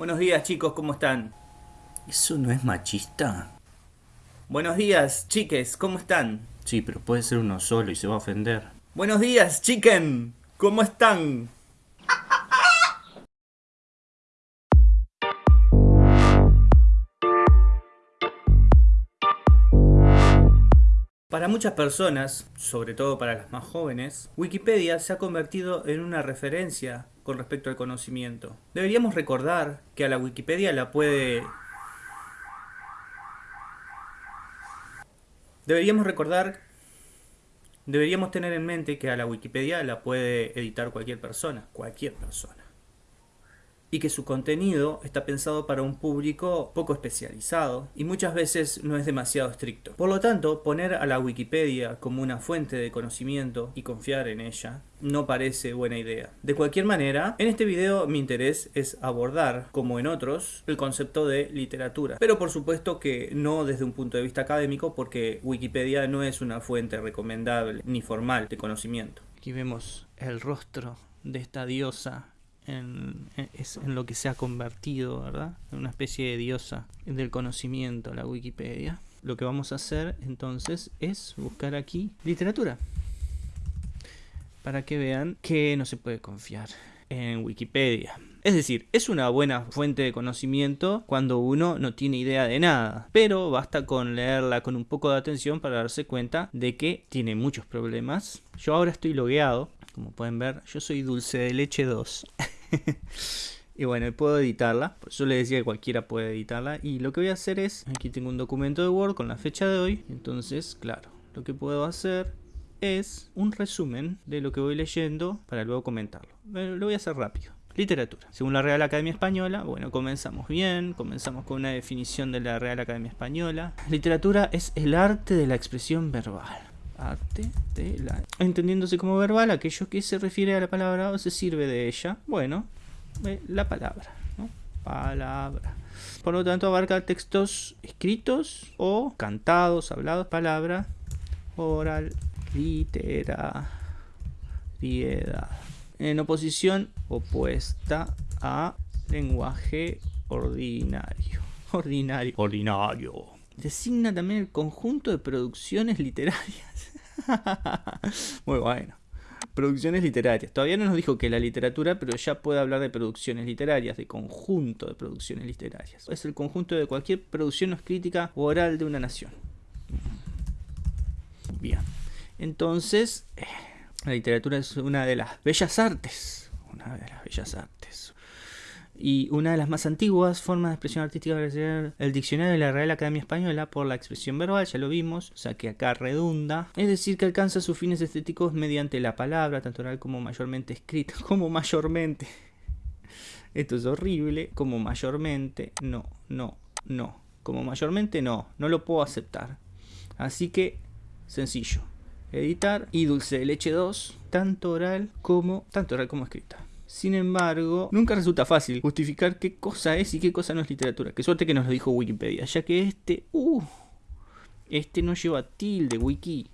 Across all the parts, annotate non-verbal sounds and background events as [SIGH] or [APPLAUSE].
Buenos días chicos, ¿cómo están? ¿Eso no es machista? Buenos días, chiques, ¿cómo están? Sí, pero puede ser uno solo y se va a ofender. Buenos días, chicken, ¿cómo están? Para muchas personas, sobre todo para las más jóvenes, Wikipedia se ha convertido en una referencia con respecto al conocimiento. Deberíamos recordar que a la Wikipedia la puede... Deberíamos recordar... Deberíamos tener en mente que a la Wikipedia la puede editar cualquier persona, cualquier persona y que su contenido está pensado para un público poco especializado y muchas veces no es demasiado estricto. Por lo tanto, poner a la Wikipedia como una fuente de conocimiento y confiar en ella no parece buena idea. De cualquier manera, en este video mi interés es abordar, como en otros, el concepto de literatura. Pero por supuesto que no desde un punto de vista académico porque Wikipedia no es una fuente recomendable ni formal de conocimiento. Aquí vemos el rostro de esta diosa en, lo que se ha convertido, ¿verdad? En una especie de diosa del conocimiento, la Wikipedia. Lo que vamos a hacer entonces es buscar aquí literatura. Para que vean que no se puede confiar en Wikipedia. Es decir, es una buena fuente de conocimiento cuando uno no tiene idea de nada, pero basta con leerla con un poco de atención para darse cuenta de que tiene muchos problemas. Yo ahora estoy logueado, como pueden ver, yo soy dulce de leche 2. [LAUGHS] y bueno, puedo editarla. Yo le decía que cualquiera puede editarla. Y lo que voy a hacer es, aquí tengo un documento de Word con la fecha de hoy. Entonces, claro, lo que puedo hacer es un resumen de lo que voy leyendo para luego comentarlo. lo voy a hacer rápido. Literatura. Según la Real Academia Española, bueno, comenzamos bien, comenzamos con una definición de la Real Academia Española. Literatura es el arte de la expresión verbal arte de la... Entendiéndose como verbal, aquello que se refiere a la palabra o se sirve de ella. Bueno, eh, la palabra, ¿no? Palabra. Por lo tanto, abarca textos escritos o cantados, hablados, palabra, oral, litera, piedad. En oposición opuesta a lenguaje ordinario. [LAUGHS] Ordinario. Ordinario. Designa también el conjunto de producciones literarias [LAUGHS] Muy bueno. Producciones literarias. Todavía no nos dijo que la literatura, pero ya puede hablar de producciones literarias, de conjunto de producciones literarias. Es el conjunto de cualquier producción crítica o oral de una nación. Bien. Entonces, eh, la literatura es una de las bellas artes. Una de las bellas artes. Y una de las más antiguas formas de expresión artística es el diccionario de la Real Academia Española por la expresión verbal, ya lo vimos, o sea que acá redunda. Es decir, que alcanza sus fines estéticos mediante la palabra, tanto oral como mayormente escrita, [LAUGHS] como mayormente. Esto es horrible, como mayormente, no, no, no. Como mayormente no, no lo puedo aceptar. Así que, sencillo. Editar y dulce de leche 2, tanto oral como, tanto oral como escrita. Sin embargo, nunca resulta fácil justificar qué cosa es y qué cosa no es literatura. Qué suerte que nos lo dijo Wikipedia, ya que este, uh, este no lleva tilde, wiki.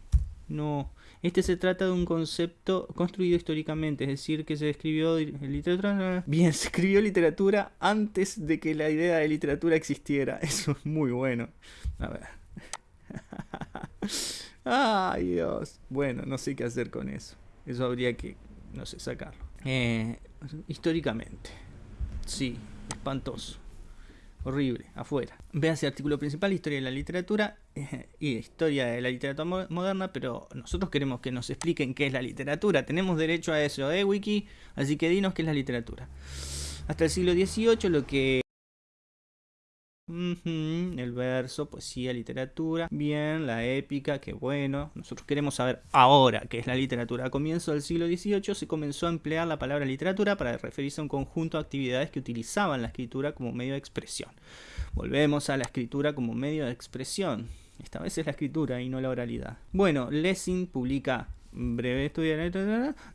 No, este se trata de un concepto construido históricamente, es decir, que se escribió literatura. Bien, se escribió literatura antes de que la idea de literatura existiera. [LAUGHS] Eso es muy bueno. A ver. [LAUGHS] Ay, Dios. Bueno, no sé qué hacer con eso. Eso habría que, no sé, sacarlo. Eh, históricamente. Sí, espantoso. Horrible, afuera. ese artículo principal, Historia de la Literatura y Historia de la Literatura Moderna, pero nosotros queremos que nos expliquen qué es la literatura. Tenemos derecho a eso, ¿eh, Wiki? Así que dinos qué es la literatura. Hasta el siglo XVIII lo que el verso, poesía, literatura. Bien, la épica, que bueno. Nosotros queremos saber ahora qué es la literatura. A comienzo del siglo XVIII se comenzó a emplear la palabra literatura para referirse a un conjunto de actividades que utilizaban la escritura como medio de expresión. Volvemos a la escritura como medio de expresión. Esta vez es la escritura y no la oralidad. Bueno, Lessing publica breve estudio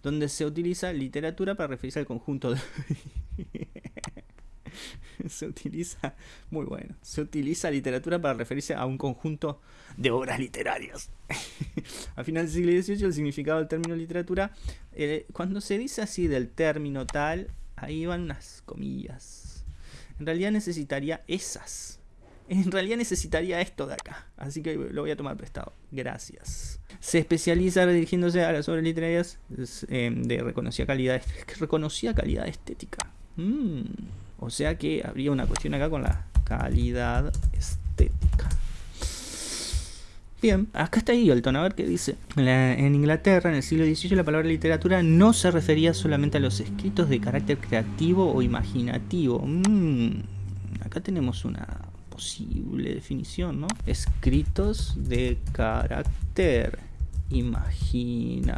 donde se utiliza literatura para referirse al conjunto de... [LAUGHS] [LAUGHS] se utiliza, muy bueno, se utiliza literatura para referirse a un conjunto de obras literarias. [LAUGHS] a final del siglo XVIII el significado del término literatura, eh, cuando se dice así del término tal, ahí van unas comillas. En realidad necesitaría esas. En realidad necesitaría esto de acá. Así que lo voy a tomar prestado. Gracias. Se especializa redirigiéndose a las obras literarias eh, de reconocida calidad, calidad estética. Mm. O sea que habría una cuestión acá con la calidad estética. Bien, acá está Eagleton, a ver qué dice. en Inglaterra, en el siglo XVIII, la palabra literatura no se refería solamente a los escritos de carácter creativo o imaginativo. Mm, acá tenemos una posible definición, ¿no? Escritos de carácter imaginativo.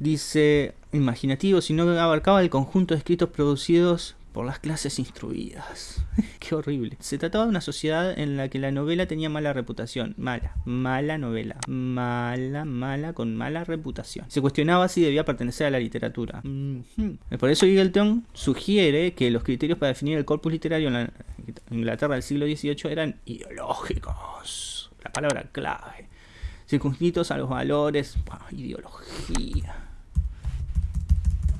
Dice imaginativo, sino que abarcaba el conjunto de escritos producidos por las clases instruidas. [LAUGHS] Qué horrible. Se trataba de una sociedad en la que la novela tenía mala reputación. Mala, mala novela. Mala, mala, con mala reputación. Se cuestionaba si debía pertenecer a la literatura. Por eso Eagleton sugiere que los criterios para definir el corpus literario en la Inglaterra del siglo XVIII eran ideológicos. La palabra clave. Circunscritos a los valores. ideología.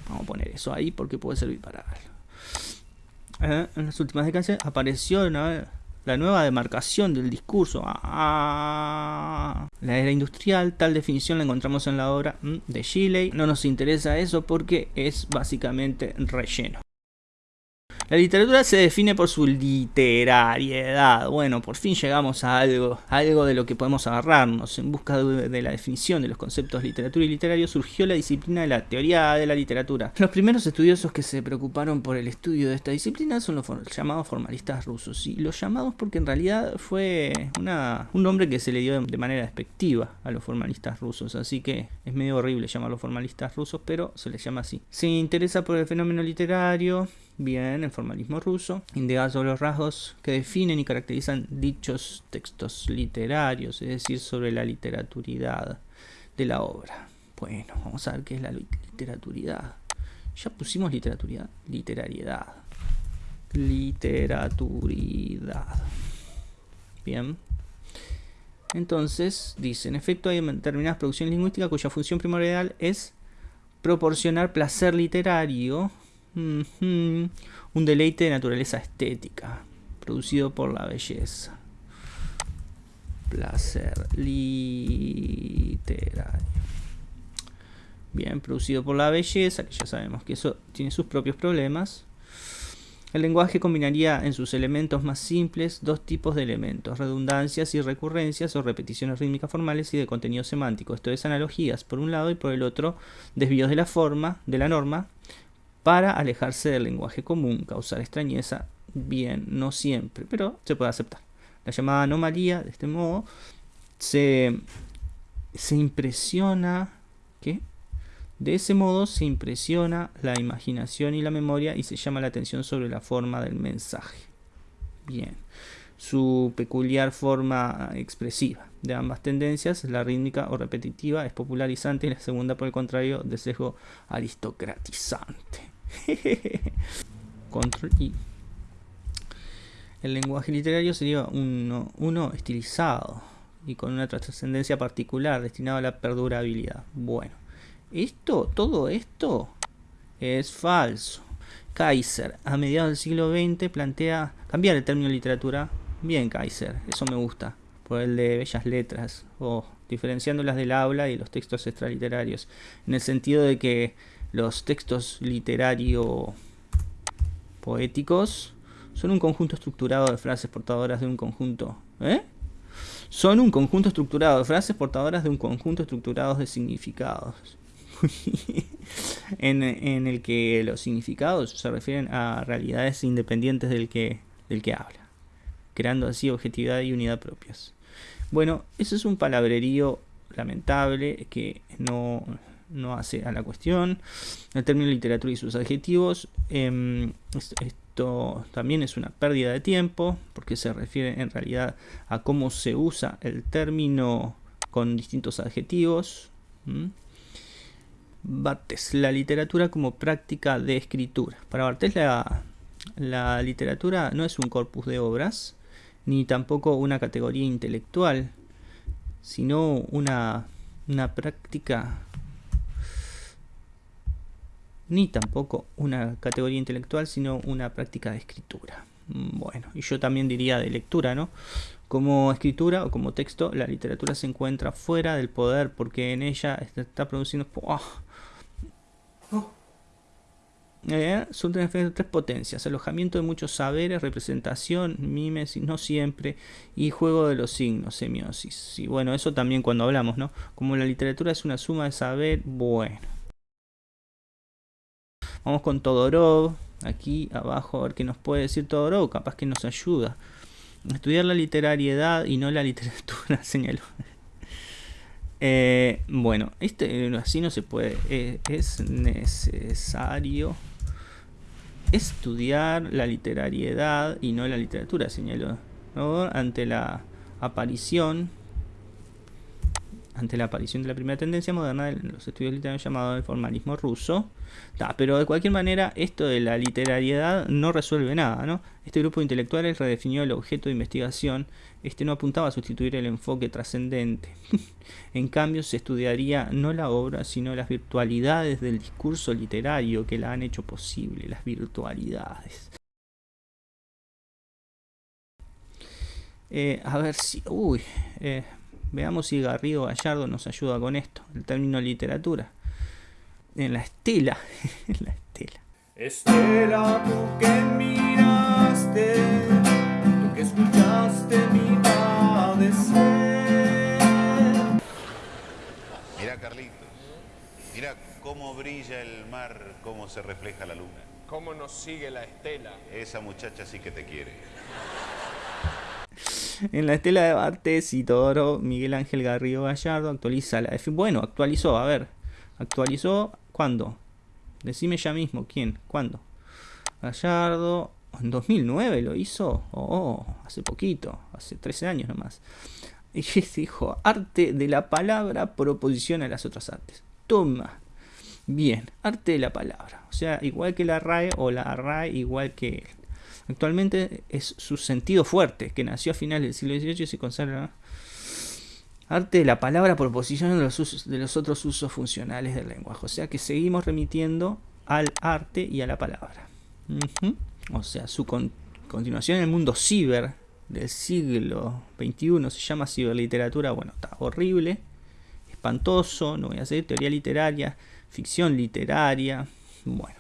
Vamos a poner eso ahí porque puede servir para algo. Eh, en las últimas décadas apareció la nueva demarcación del discurso. Ah, la era industrial, tal definición la encontramos en la obra mm, de Shelley. No nos interesa eso porque es básicamente relleno. La literatura se define por su literariedad. Bueno, por fin llegamos a algo, algo de lo que podemos agarrarnos. En busca de, la definición de los conceptos literatura y literario surgió la disciplina de la teoría de la literatura. Los primeros estudiosos que se preocuparon por el estudio de esta disciplina son los llamados formalistas rusos. Y los llamados porque en realidad fue una, un nombre que se le dio de manera despectiva a los formalistas rusos. Así que es medio horrible llamarlos formalistas rusos, pero se les llama así. Se interesa por el fenómeno literario Bien, el formalismo ruso indica sobre los rasgos que definen y caracterizan dichos textos literarios, es decir, sobre la literaturidad de la obra. Bueno, vamos a ver qué es la literaturidad. Ya pusimos literaturidad, literariedad. Literaturidad. Bien. Entonces, dice, en efecto hay determinadas producciones lingüísticas cuya función primordial es proporcionar placer literario un deleite de naturaleza estética, producido por la belleza. Placer literario. Bien, producido por la belleza, que ya sabemos que eso tiene sus propios problemas. El lenguaje combinaría en sus elementos más simples dos tipos de elementos, redundancias y recurrencias o repeticiones rítmicas formales y de contenido semántico. Esto es analogías por un lado y por el otro desvíos de la forma, de la norma, para alejarse del lenguaje común, causar extrañeza, bien, no siempre, pero se puede aceptar. La llamada anomalía, de este modo, se, se impresiona, ¿qué? De ese modo se impresiona la imaginación y la memoria y se llama la atención sobre la forma del mensaje. Bien. Su peculiar forma expresiva de ambas tendencias, la rítmica o repetitiva, es popularizante y la segunda, por el contrario, de sesgo aristocratizante. [LAUGHS] Control I. El lenguaje literario sería uno, uno estilizado y con una trascendencia particular destinado a la perdurabilidad. Bueno, esto, todo esto es falso. Kaiser, a mediados del siglo XX, plantea cambiar el término literatura. Bien, Kaiser, eso me gusta. Por el de bellas letras, o diferenciándolas del habla y los textos extraliterarios. En el sentido de que los textos literario poéticos son un conjunto estructurado de frases portadoras de un conjunto. ¿Eh? Son un conjunto estructurado de frases portadoras de un conjunto estructurado de significados. [LAUGHS] en, en, el que los significados se refieren a realidades independientes del que, del que habla, creando así objetividad y unidad propias. Bueno, eso es un palabrerío lamentable que no, no hace a la cuestión. El término literatura y sus adjetivos. Em, esto, también es una pérdida de tiempo porque se refiere en realidad a cómo se usa el término con distintos adjetivos. Bartes, la literatura como práctica de escritura. Para Bartes la, la literatura no es un corpus de obras, ni tampoco una categoría intelectual, sino una, una práctica ni tampoco una categoría intelectual, sino una práctica de escritura. Mm, bueno, y yo también diría de lectura, ¿no? Como escritura o como texto, la literatura se encuentra fuera del poder porque en ella está produciendo... ¡Oh! Eh, son tres, potencias, alojamiento de muchos saberes, representación, mimesis, no siempre, y juego de los signos, semiosis. Y bueno, eso también cuando hablamos, ¿no? Como la literatura es una suma de saber, bueno. Vamos con Todorov, aquí abajo, a ver qué nos puede decir Todorov, capaz que nos ayuda. Estudiar la literariedad y no la literatura, [LAUGHS] señaló. Eh, bueno, este así no se puede. Eh, es necesario estudiar la literariedad y no la literatura, señaló, ante la aparición ante la aparición de la primera tendencia moderna de los estudios literarios llamado el formalismo ruso. pero de cualquier manera, esto de la literariedad no resuelve nada. ¿no? Este grupo de intelectuales redefinió el objeto de investigación. Este no apuntaba a sustituir el enfoque trascendente. [LAUGHS] en cambio, se estudiaría no la obra, sino las virtualidades del discurso literario que la han hecho posible. Las virtualidades. Eh, a ver si... Uy, eh, Veamos si Garrido Gallardo nos ayuda con esto, el término literatura. En la estela, [LAUGHS] en la estela. Estela, tú que miraste, tú que escuchaste mi padecer. Mira Carlitos, mira cómo brilla el mar, cómo se refleja la luna. Cómo nos sigue la estela. Esa muchacha sí que te quiere [LAUGHS] en la estela de Bartes y Todoro, Miguel Ángel Garrido Gallardo actualiza la Bueno, actualizó, a ver. ¿Actualizó cuándo? Decime ya mismo, ¿quién? ¿Cuándo? Gallardo, en 2009 lo hizo. Oh, hace poquito, hace 13 años nomás. Y [LAUGHS] dijo, arte de la palabra por oposición a las otras artes. Toma. Bien, arte de la palabra. O sea, igual que la RAE o la RAE igual que Actualmente es su sentido fuerte, que nació a finales del siglo XVIII y se conserva arte de la palabra por oposición de los, de los otros usos funcionales del lenguaje. O sea que seguimos remitiendo al arte y a la palabra. O sea, su continuación en el mundo ciber del siglo XXI se llama ciberliteratura. Bueno, está horrible, espantoso, no voy a hacer teoría literaria, ficción literaria. Bueno,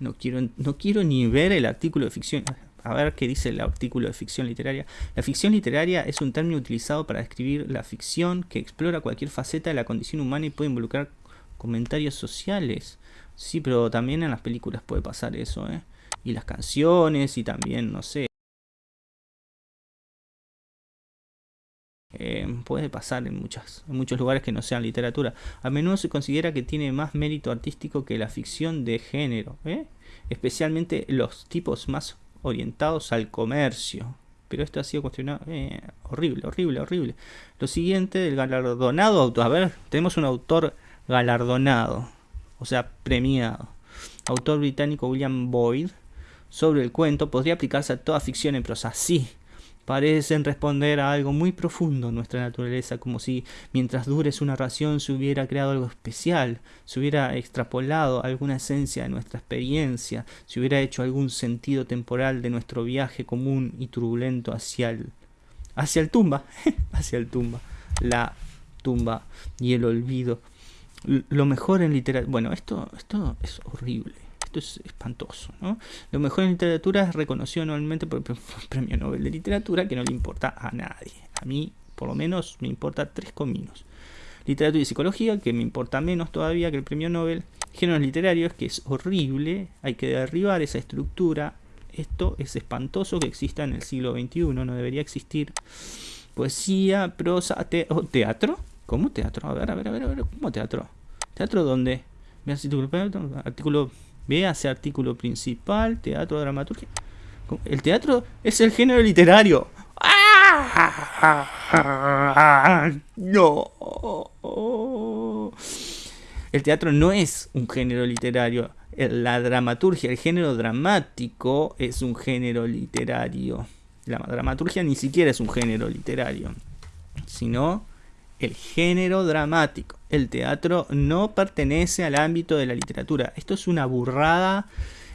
no quiero, no quiero ni ver el artículo de ficción. A ver qué dice el artículo de ficción literaria. La ficción literaria es un término utilizado para describir la ficción que explora cualquier faceta de la condición humana y puede involucrar comentarios sociales. Sí, pero también en las películas puede pasar eso, ¿eh? Y las canciones y también, no sé, Eh, puede pasar en, muchas, muchos lugares que no sean literatura. A menudo se considera que tiene más mérito artístico que la ficción de género, ¿eh? especialmente los tipos más orientados al comercio. Pero esto ha sido cuestionado. Eh, horrible, horrible, horrible. Lo siguiente del galardonado autor. A ver, tenemos un autor galardonado, o sea, premiado. Autor británico William Boyd. Sobre el cuento podría aplicarse a toda ficción en prosa. Sí, parecen responder a algo muy profundo en nuestra naturaleza, como si mientras dure su narración se hubiera creado algo especial, se hubiera extrapolado alguna esencia de nuestra experiencia, se hubiera hecho algún sentido temporal de nuestro viaje común y turbulento hacia el hacia el tumba, [LAUGHS] hacia el tumba, la tumba y el olvido. Lo mejor en literatura, bueno, esto esto es horrible es espantoso. ¿no? Lo mejor en literatura es reconocido anualmente por el Premio Nobel de Literatura, que no le importa a nadie. A mí, por lo menos, me importa tres cominos. Literatura y psicología, que me importa menos todavía que el Premio Nobel. Géneros literarios, que es horrible, hay que derribar esa estructura. Esto es espantoso que exista en el siglo XXI, no debería existir. Poesía, prosa, teatro. ¿Cómo teatro? A ver, a ver, a ver, a ver, ¿cómo teatro? ¿Teatro dónde? Artículo hace artículo principal, teatro, dramaturgia. El teatro es el género literario. [LAUGHS] No. El teatro no es un género literario. La dramaturgia, el género dramático es un género literario. La dramaturgia ni siquiera es un género literario, sino el género dramático. El teatro no pertenece al ámbito de la literatura. Esto es una burrada.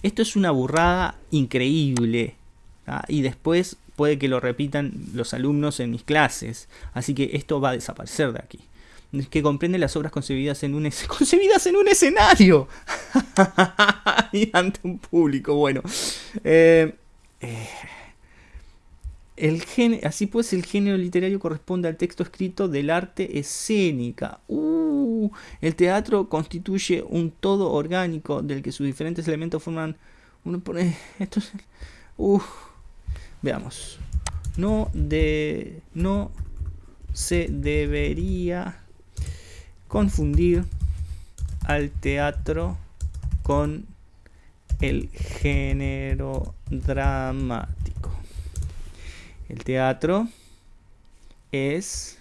Esto es una burrada increíble. ¿ah? Y después puede que lo repitan los alumnos en mis clases. Así que esto va a desaparecer de aquí. Que comprende las obras concebidas en un, es- [LAUGHS] concebidas en un escenario. [LAUGHS] y ante un público. Bueno. Eh, eh, el así pues, el género literario corresponde al texto escrito del arte escénica. Uh, el teatro constituye un todo orgánico del que sus diferentes elementos forman. Uno pone. Esto es. Uh, veamos. No de. No se debería confundir al teatro con el género dramático. El teatro es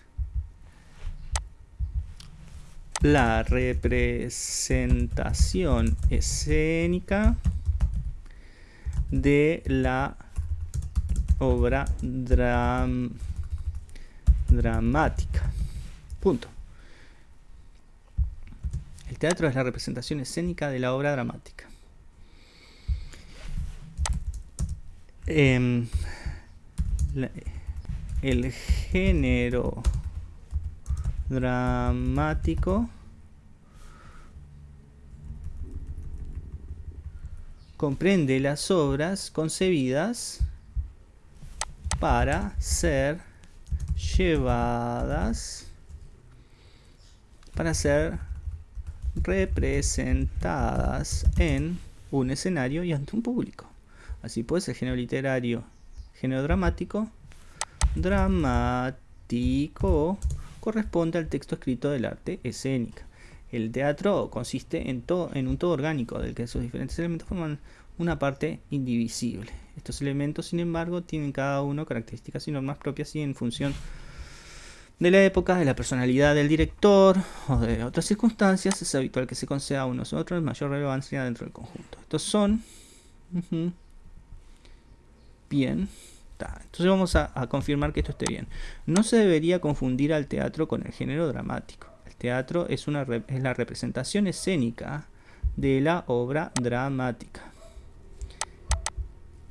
la representación escénica de la obra dram- dramática. Punto. El teatro es la representación escénica de la obra dramática. Em, el género dramático comprende las obras concebidas para ser llevadas para ser representadas en un escenario y ante un público. Así pues, el género literario, género dramático, dramático corresponde al texto escrito del arte escénica. El teatro consiste en, to- en un todo orgánico del que sus diferentes elementos forman una parte indivisible. Estos elementos, sin embargo, tienen cada uno características y normas propias y en función de la época, de la personalidad del director o de otras circunstancias, es habitual que se conceda a unos u otros mayor relevancia dentro del conjunto. Estos son... Bien. Entonces vamos a, confirmar que esto esté bien. No se debería confundir al teatro con el género dramático. El teatro es, una, la representación escénica de la obra dramática.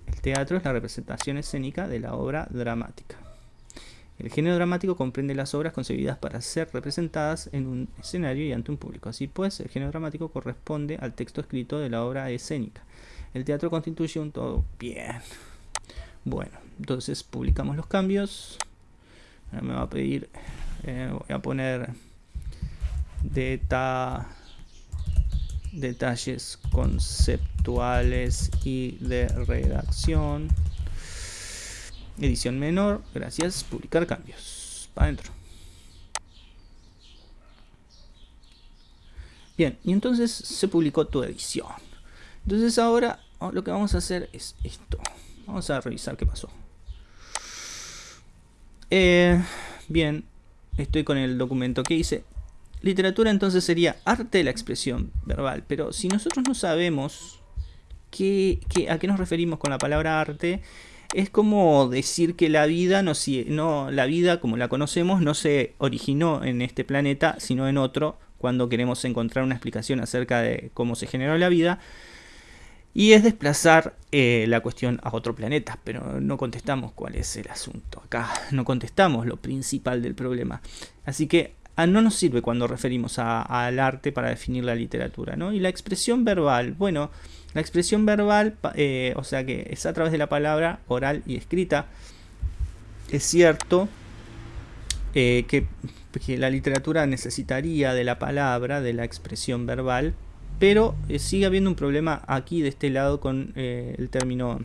El teatro es la representación escénica de la obra dramática. El género dramático comprende las obras concebidas para ser representadas en un escenario y ante un público. Así pues, el género dramático corresponde al texto escrito de la obra escénica. El teatro constituye un todo. Bien. Bueno, entonces publicamos los cambios. Ahora me va a pedir, eh, voy a poner deta- detalles conceptuales y de redacción. Edición menor, gracias, publicar cambios. Para adentro. Bien, y entonces se publicó tu edición. Entonces ahora oh, lo que vamos a hacer es esto. Vamos a revisar qué pasó. Eh, bien, estoy con el documento que hice. Literatura entonces sería arte de la expresión verbal, pero si nosotros no sabemos qué, a qué nos referimos con la palabra arte, es como decir que la vida no, si- no la vida como la conocemos no se originó en este planeta, sino en otro, cuando queremos encontrar una explicación acerca de cómo se generó la vida. Y es desplazar eh, la cuestión a otro planeta, pero no contestamos cuál es el asunto acá, [LAUGHS] no contestamos lo principal del problema. Así que ah, no nos sirve cuando referimos a- al arte para definir la literatura, ¿no? Y la expresión verbal, bueno, la expresión verbal, eh, o sea que es a través de la palabra oral y escrita, es cierto eh, que la literatura necesitaría de la palabra, de la expresión verbal, pero eh, sigue habiendo un problema aquí de este lado con eh, el término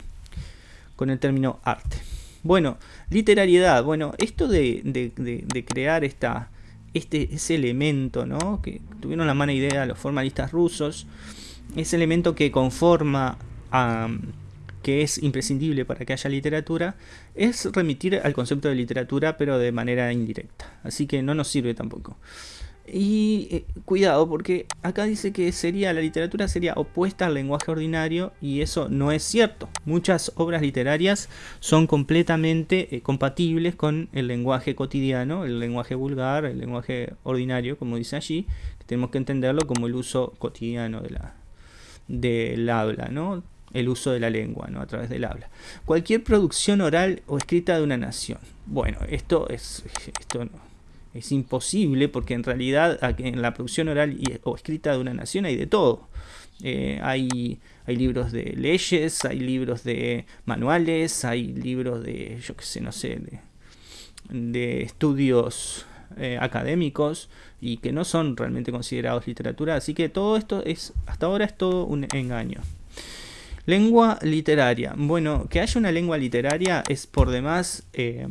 con el término arte. Bueno, literariedad. Bueno, esto de, de- crear esta, este, ese elemento, ¿no? Que tuvieron la mala idea los formalistas rusos. Ese elemento que conforma a que es imprescindible para que haya literatura, es remitir al concepto de literatura, pero de manera indirecta. Así que no nos sirve tampoco. Y eh, cuidado, porque acá dice que sería la literatura sería opuesta al lenguaje ordinario y eso no es cierto. Muchas obras literarias son completamente eh, compatibles con el lenguaje cotidiano, el lenguaje vulgar, el lenguaje ordinario, como dice allí. tenemos que entenderlo como el uso cotidiano de la, del habla, ¿no? el uso de la lengua, ¿no? a través del habla. Cualquier producción oral o escrita de una nación. Bueno, esto es esto no, es imposible porque en realidad en la producción oral o escrita de una nación hay de todo. Eh, hay, hay libros de leyes, hay libros de manuales, hay libros de, yo qué sé, no sé, de, estudios eh, académicos y que no son realmente considerados literatura. Así que todo esto es, hasta ahora es todo un engaño. Lengua literaria. Bueno, que haya una lengua literaria es por demás eh,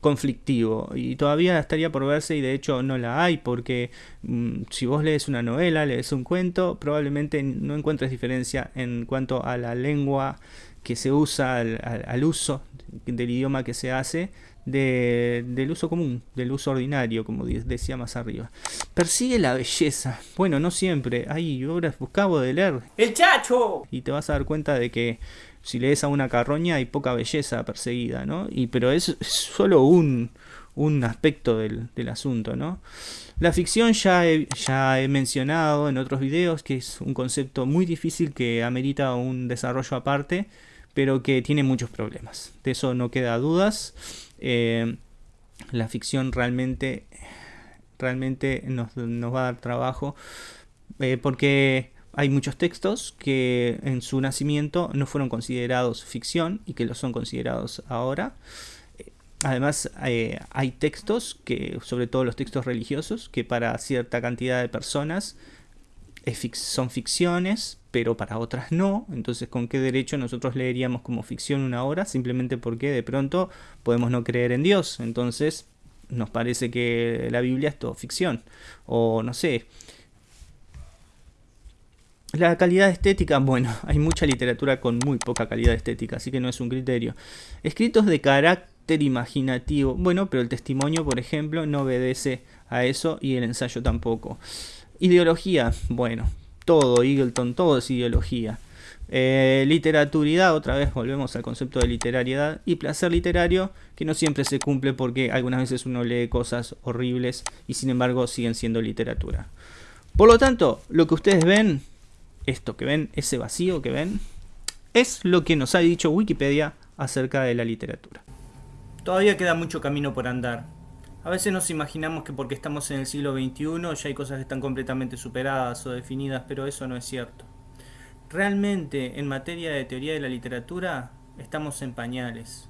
conflictivo y todavía estaría por verse y de hecho no la hay porque mm, si vos lees una novela, lees un cuento, probablemente no encuentres diferencia en cuanto a la lengua que se usa, al, uso del idioma que se hace, del uso común, del uso ordinario, como decía más arriba. Persigue la belleza. Bueno, no siempre. Hay obras, buscabo de leer. ¡El chacho! Y te vas a dar cuenta de que si lees a una carroña hay poca belleza perseguida, ¿no? Y, pero es, solo un, un aspecto del, del, asunto, ¿no? La ficción ya he, ya he mencionado en otros videos que es un concepto muy difícil que amerita un desarrollo aparte, pero que tiene muchos problemas. De eso no queda dudas. Eh, la ficción realmente, realmente nos, nos va a dar trabajo eh, porque hay muchos textos que en su nacimiento no fueron considerados ficción y que lo son considerados ahora. Además, eh, hay textos, que, sobre todo los textos religiosos, que para cierta cantidad de personas son ficciones, pero para otras no. Entonces, ¿con qué derecho nosotros leeríamos como ficción una obra? Simplemente porque de pronto podemos no creer en Dios. Entonces, nos parece que la Biblia es todo ficción. O no sé, la calidad estética, bueno, [LAUGHS] hay mucha literatura con muy poca calidad estética, así que no es un criterio. Escritos de carácter imaginativo, bueno, pero el testimonio, por ejemplo, no obedece a eso y el ensayo tampoco. Ideología, bueno, todo, Eagleton, todo es ideología. Eh, literaturidad, otra vez volvemos al concepto de literariedad y placer literario que no siempre se cumple porque algunas veces uno lee cosas horribles y sin embargo siguen siendo literatura. Por lo tanto, lo que ustedes ven esto que ven, ese vacío que ven, es lo que nos ha dicho Wikipedia acerca de la literatura. Todavía queda mucho camino por andar. A veces nos imaginamos que porque estamos en el siglo XXI ya hay cosas que están completamente superadas o definidas, pero eso no es cierto. Realmente, en materia de teoría de la literatura, estamos en pañales.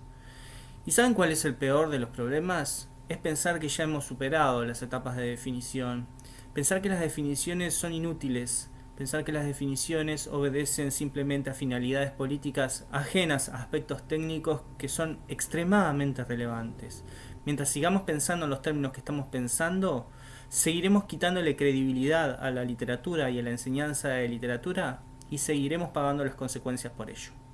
¿Y saben cuál es el peor de los problemas? Es pensar que ya hemos superado las etapas de definición. Pensar que las definiciones son inútiles, Pensar que las definiciones obedecen simplemente a finalidades políticas ajenas a aspectos técnicos que son extremadamente relevantes. Mientras sigamos pensando en los términos que estamos pensando, seguiremos quitándole credibilidad a la literatura y a la enseñanza de literatura y seguiremos pagando las consecuencias por ello.